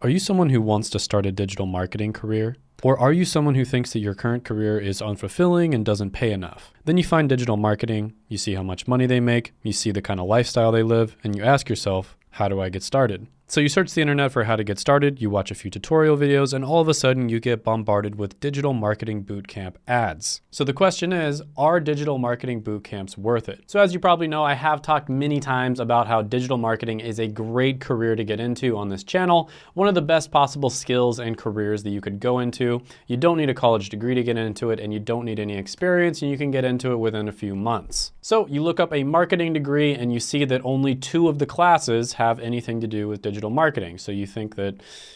Are you someone who wants to start a digital marketing career? Or are you someone who thinks that your current career is unfulfilling and doesn't pay enough? Then you find digital marketing, you see how much money they make, you see the kind of lifestyle they live, and you ask yourself, how do I get started? So you search the internet for how to get started, you watch a few tutorial videos, and all of a sudden you get bombarded with digital marketing bootcamp ads. So the question is, are digital marketing bootcamps worth it? So as you probably know, I have talked many times about how digital marketing is a great career to get into on this channel. One of the best possible skills and careers that you could go into. You don't need a college degree to get into it, and you don't need any experience, and you can get into it within a few months. So you look up a marketing degree and you see that only two of the classes have anything to do with digital digital marketing. So you think that,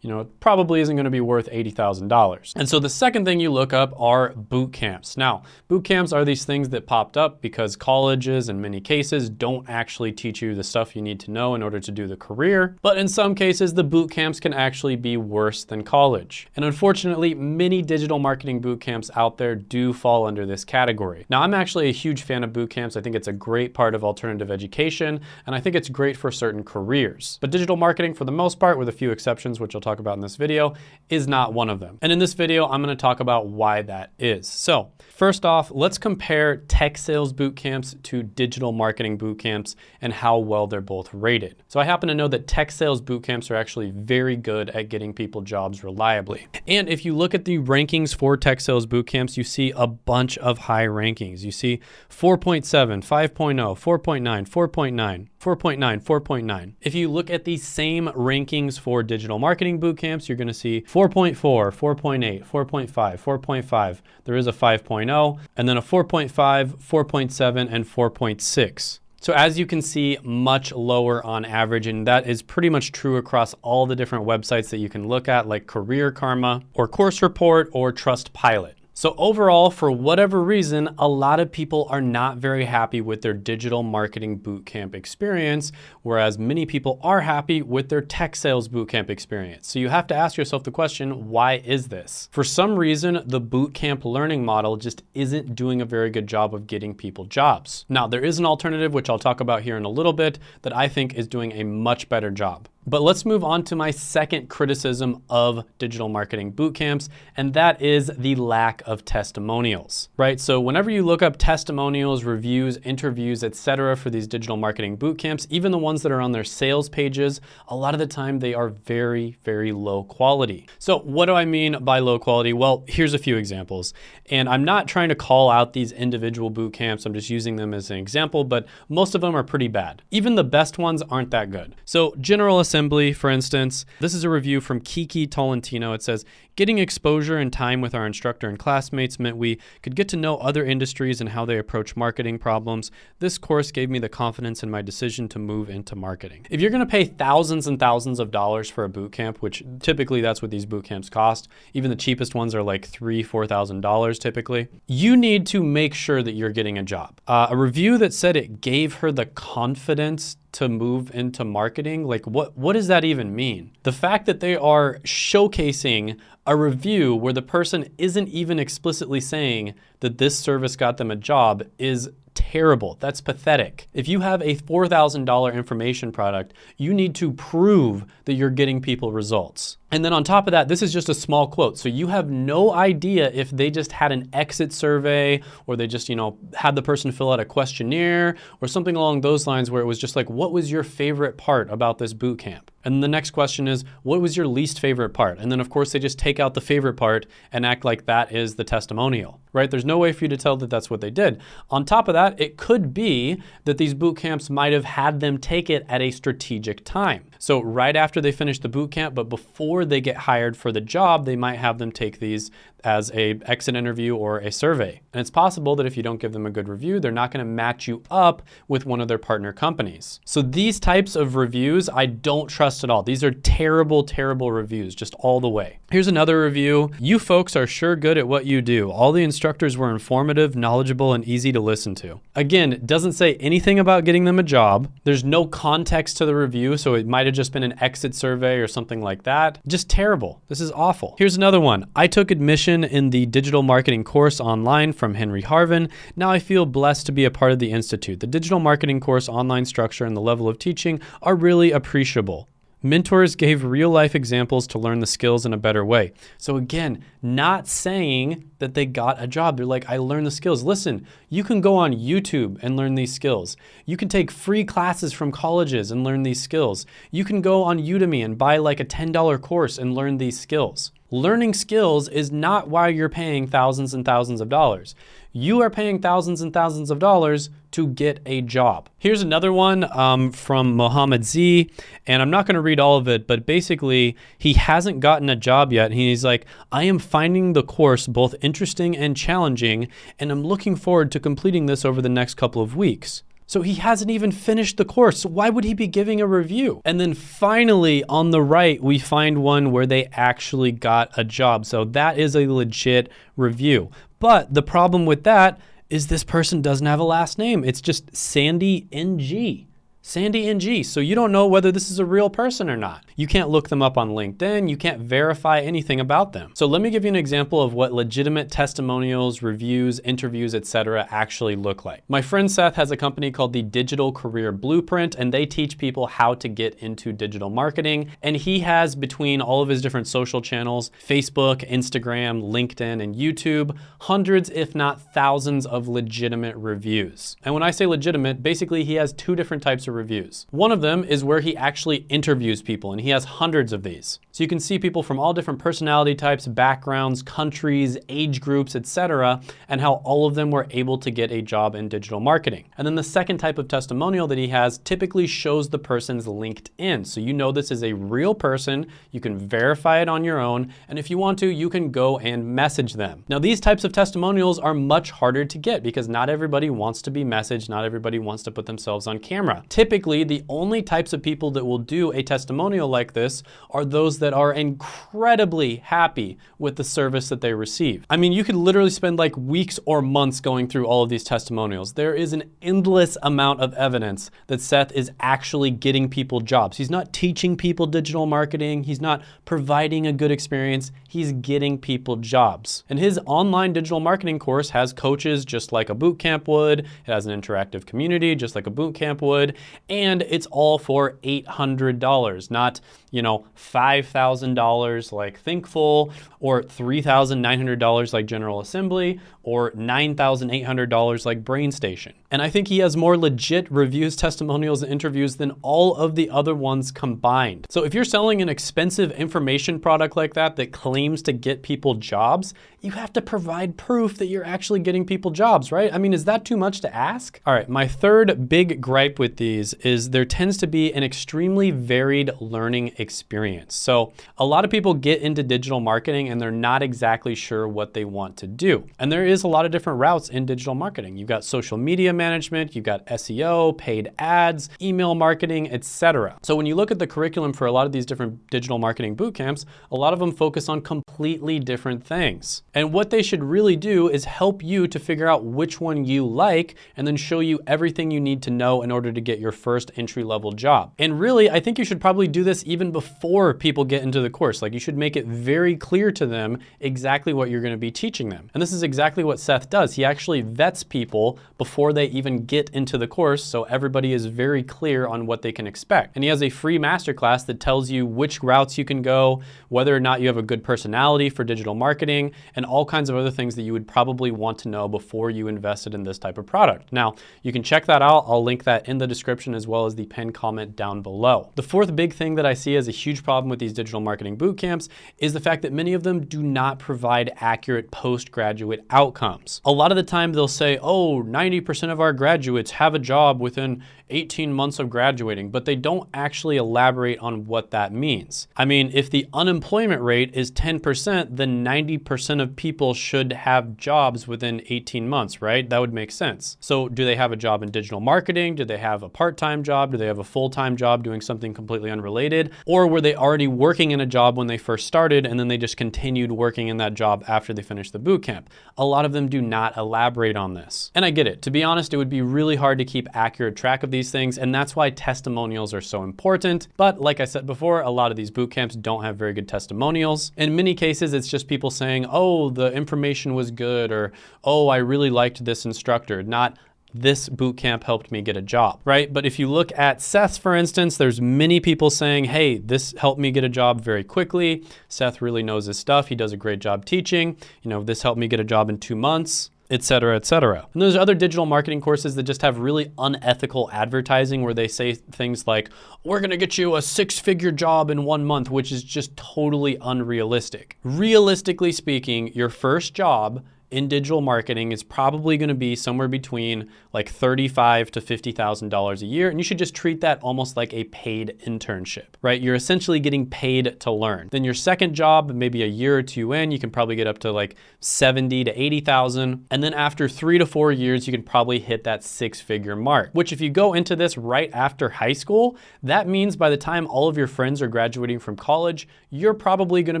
you know, it probably isn't going to be worth $80,000. And so the second thing you look up are boot camps. Now, boot camps are these things that popped up because colleges in many cases don't actually teach you the stuff you need to know in order to do the career. But in some cases, the boot camps can actually be worse than college. And unfortunately, many digital marketing boot camps out there do fall under this category. Now, I'm actually a huge fan of boot camps. I think it's a great part of alternative education, and I think it's great for certain careers. But digital marketing marketing for the most part, with a few exceptions, which I'll talk about in this video, is not one of them. And in this video, I'm gonna talk about why that is. So first off, let's compare tech sales boot camps to digital marketing boot camps and how well they're both rated. So I happen to know that tech sales boot camps are actually very good at getting people jobs reliably. And if you look at the rankings for tech sales boot camps, you see a bunch of high rankings. You see 4.7, 5.0, 4.9, 4.9, 4.9, 4.9. If you look at the same rankings for digital marketing boot camps, you're gonna see 4.4, 4.8, 4.5, 4.5. There is a 5.0, and then a 4.5, 4.7, and 4.6. So as you can see, much lower on average, and that is pretty much true across all the different websites that you can look at, like Career Karma, or Course Report, or Trustpilot. So overall, for whatever reason, a lot of people are not very happy with their digital marketing bootcamp experience, whereas many people are happy with their tech sales bootcamp experience. So you have to ask yourself the question, why is this? For some reason, the bootcamp learning model just isn't doing a very good job of getting people jobs. Now, there is an alternative, which I'll talk about here in a little bit, that I think is doing a much better job. But let's move on to my second criticism of digital marketing bootcamps, and that is the lack of testimonials, right? So whenever you look up testimonials, reviews, interviews, etc., for these digital marketing bootcamps, even the ones that are on their sales pages, a lot of the time they are very, very low quality. So what do I mean by low quality? Well, here's a few examples. And I'm not trying to call out these individual bootcamps, I'm just using them as an example, but most of them are pretty bad. Even the best ones aren't that good. So General assembly, for instance. This is a review from Kiki Tolentino. It says, Getting exposure and time with our instructor and classmates meant we could get to know other industries and how they approach marketing problems. This course gave me the confidence in my decision to move into marketing. If you're gonna pay thousands and thousands of dollars for a boot camp, which typically that's what these boot camps cost, even the cheapest ones are like three, $4,000 typically, you need to make sure that you're getting a job. Uh, a review that said it gave her the confidence to move into marketing, like what, what does that even mean? The fact that they are showcasing a review where the person isn't even explicitly saying that this service got them a job is terrible. That's pathetic. If you have a $4,000 information product, you need to prove that you're getting people results. And then on top of that, this is just a small quote. So you have no idea if they just had an exit survey or they just, you know, had the person fill out a questionnaire or something along those lines where it was just like, what was your favorite part about this boot camp? And the next question is, what was your least favorite part? And then of course they just take out the favorite part and act like that is the testimonial, right? There's no way for you to tell that that's what they did. On top of that, it could be that these boot camps might have had them take it at a strategic time. So right after they finish the boot camp, but before they get hired for the job, they might have them take these as a exit interview or a survey. And it's possible that if you don't give them a good review, they're not gonna match you up with one of their partner companies. So these types of reviews, I don't trust at all. These are terrible, terrible reviews, just all the way. Here's another review. You folks are sure good at what you do. All the instructors were informative, knowledgeable, and easy to listen to. Again, it doesn't say anything about getting them a job. There's no context to the review, so it might have just been an exit survey or something like that. Just terrible. This is awful. Here's another one. I took admission in the digital marketing course online from Henry Harvin. Now I feel blessed to be a part of the Institute. The digital marketing course online structure and the level of teaching are really appreciable. Mentors gave real life examples to learn the skills in a better way. So, again, not saying that they got a job. They're like, I learned the skills. Listen, you can go on YouTube and learn these skills. You can take free classes from colleges and learn these skills. You can go on Udemy and buy like a $10 course and learn these skills. Learning skills is not why you're paying thousands and thousands of dollars. You are paying thousands and thousands of dollars to get a job. Here's another one um, from Mohammed Z, and I'm not going to read all of it, but basically, he hasn't gotten a job yet. He's like, I am finding the course both interesting and challenging, and I'm looking forward to completing this over the next couple of weeks. So he hasn't even finished the course. So why would he be giving a review? And then finally on the right, we find one where they actually got a job. So that is a legit review. But the problem with that is this person doesn't have a last name. It's just Sandy NG. Sandy NG. So you don't know whether this is a real person or not. You can't look them up on LinkedIn. You can't verify anything about them. So let me give you an example of what legitimate testimonials, reviews, interviews, etc. actually look like. My friend Seth has a company called the Digital Career Blueprint, and they teach people how to get into digital marketing. And he has between all of his different social channels, Facebook, Instagram, LinkedIn, and YouTube, hundreds, if not thousands of legitimate reviews. And when I say legitimate, basically he has two different types of reviews. One of them is where he actually interviews people, and he has hundreds of these. So you can see people from all different personality types, backgrounds, countries, age groups, etc., and how all of them were able to get a job in digital marketing. And then the second type of testimonial that he has typically shows the person's LinkedIn. So you know this is a real person, you can verify it on your own, and if you want to, you can go and message them. Now these types of testimonials are much harder to get because not everybody wants to be messaged, not everybody wants to put themselves on camera. Typically, the only types of people that will do a testimonial like this are those that are incredibly happy with the service that they receive. I mean, you could literally spend like weeks or months going through all of these testimonials. There is an endless amount of evidence that Seth is actually getting people jobs. He's not teaching people digital marketing. He's not providing a good experience. He's getting people jobs. And his online digital marketing course has coaches just like a boot camp would. It has an interactive community just like a boot camp would and it's all for $800, not, you know, $5,000 like Thinkful or $3,900 like General Assembly or $9,800 like BrainStation. And I think he has more legit reviews, testimonials, and interviews than all of the other ones combined. So if you're selling an expensive information product like that that claims to get people jobs, you have to provide proof that you're actually getting people jobs, right? I mean, is that too much to ask? All right, my third big gripe with these is there tends to be an extremely varied learning experience. So a lot of people get into digital marketing and they're not exactly sure what they want to do. And there is a lot of different routes in digital marketing. You've got social media management, you've got SEO, paid ads, email marketing, etc. So when you look at the curriculum for a lot of these different digital marketing boot camps, a lot of them focus on completely different things. And what they should really do is help you to figure out which one you like and then show you everything you need to know in order to get your first entry level job. And really, I think you should probably do this even before people get into the course. Like you should make it very clear to them exactly what you're gonna be teaching them. And this is exactly what Seth does. He actually vets people before they even get into the course so everybody is very clear on what they can expect. And he has a free masterclass that tells you which routes you can go, whether or not you have a good personality for digital marketing, and all kinds of other things that you would probably want to know before you invested in this type of product. Now, you can check that out. I'll link that in the description as well as the pinned comment down below. The fourth big thing that I see as a huge problem with these digital marketing boot camps is the fact that many of them do not provide accurate postgraduate outcomes. A lot of the time they'll say, oh, 90% of our graduates have a job within 18 months of graduating, but they don't actually elaborate on what that means. I mean, if the unemployment rate is 10%, then 90% of people should have jobs within 18 months, right? That would make sense. So do they have a job in digital marketing? Do they have a part-time job? Do they have a full-time job doing something completely unrelated? Or were they already working in a job when they first started and then they just continued working in that job after they finished the boot camp? A lot of them do not elaborate on this. And I get it. To be honest, it would be really hard to keep accurate track of these things, and that's why testimonials are so important. But like I said before, a lot of these boot camps don't have very good testimonials. In many cases, it's just people saying, oh, the information was good, or oh, I really liked this instructor, not this boot camp helped me get a job, right? But if you look at Seth, for instance, there's many people saying, hey, this helped me get a job very quickly. Seth really knows his stuff. He does a great job teaching. You know, this helped me get a job in two months et cetera, et cetera. And there's other digital marketing courses that just have really unethical advertising where they say things like, we're gonna get you a six figure job in one month, which is just totally unrealistic. Realistically speaking, your first job in digital marketing is probably going to be somewhere between like 35 to $50,000 a year. And you should just treat that almost like a paid internship, right? You're essentially getting paid to learn. Then your second job, maybe a year or two in, you can probably get up to like 70 to 80,000. And then after three to four years, you can probably hit that six figure mark, which if you go into this right after high school, that means by the time all of your friends are graduating from college, you're probably going to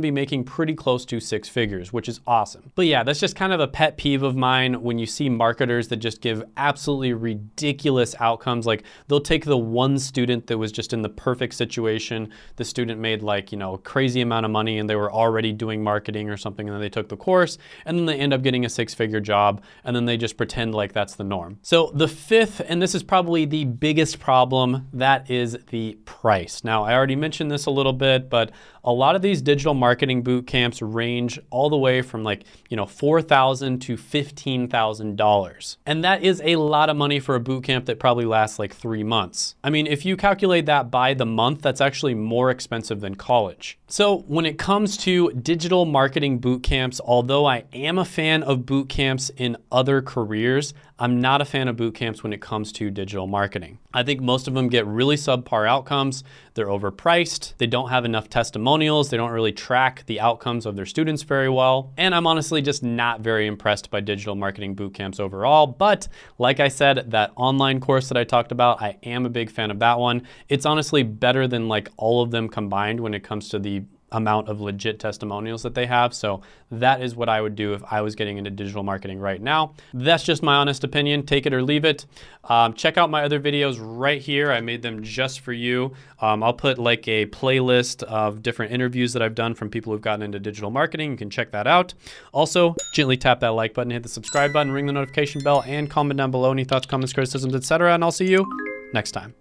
be making pretty close to six figures, which is awesome. But yeah, that's just kind of pet peeve of mine when you see marketers that just give absolutely ridiculous outcomes. Like they'll take the one student that was just in the perfect situation. The student made like, you know, a crazy amount of money and they were already doing marketing or something and then they took the course and then they end up getting a six figure job and then they just pretend like that's the norm. So the fifth, and this is probably the biggest problem, that is the price. Now I already mentioned this a little bit, but a lot of these digital marketing boot camps range all the way from like, you know, 4,000 to $15,000. And that is a lot of money for a boot camp that probably lasts like three months. I mean, if you calculate that by the month, that's actually more expensive than college. So when it comes to digital marketing boot camps, although I am a fan of boot camps in other careers, I'm not a fan of boot camps when it comes to digital marketing. I think most of them get really subpar outcomes. They're overpriced. They don't have enough testimonials. They don't really track the outcomes of their students very well. And I'm honestly just not very impressed by digital marketing boot camps overall. But like I said, that online course that I talked about, I am a big fan of that one. It's honestly better than like all of them combined when it comes to the amount of legit testimonials that they have. So that is what I would do if I was getting into digital marketing right now. That's just my honest opinion. Take it or leave it. Um, check out my other videos right here. I made them just for you. Um, I'll put like a playlist of different interviews that I've done from people who've gotten into digital marketing. You can check that out. Also, gently tap that like button, hit the subscribe button, ring the notification bell, and comment down below any thoughts, comments, criticisms, etc. And I'll see you next time.